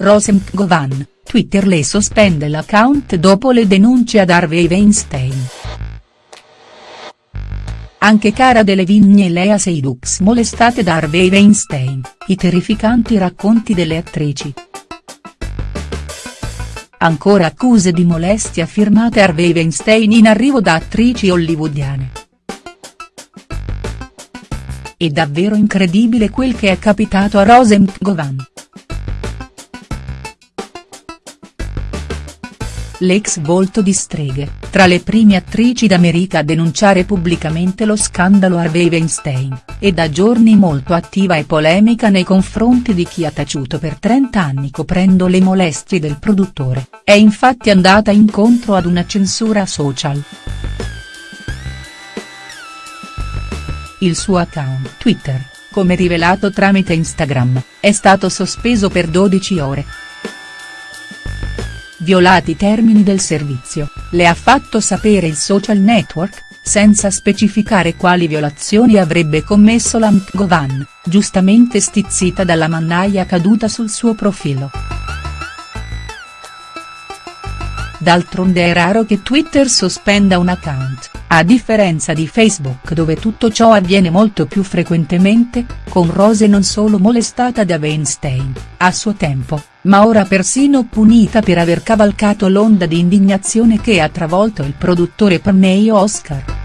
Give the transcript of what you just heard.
Rosem Govan, Twitter le sospende l'account dopo le denunce ad Harvey Weinstein. Anche Cara Delevingne e Lea Seydoux molestate da Harvey Weinstein, i terrificanti racconti delle attrici. Ancora accuse di molestia firmate Harvey Weinstein in arrivo da attrici hollywoodiane. È davvero incredibile quel che è capitato a Rosem Govan. L'ex volto di streghe, tra le prime attrici d'America a denunciare pubblicamente lo scandalo Harvey Weinstein, è da giorni molto attiva e polemica nei confronti di chi ha taciuto per 30 anni coprendo le molestie del produttore, è infatti andata incontro ad una censura social. Il suo account Twitter, come rivelato tramite Instagram, è stato sospeso per 12 ore violati i termini del servizio, le ha fatto sapere il social network, senza specificare quali violazioni avrebbe commesso la Mkgovan, giustamente stizzita dalla mannaia caduta sul suo profilo. D'altronde è raro che Twitter sospenda un account, a differenza di Facebook dove tutto ciò avviene molto più frequentemente, con Rose non solo molestata da Weinstein, a suo tempo, ma ora persino punita per aver cavalcato l'onda di indignazione che ha travolto il produttore Perney Oscar.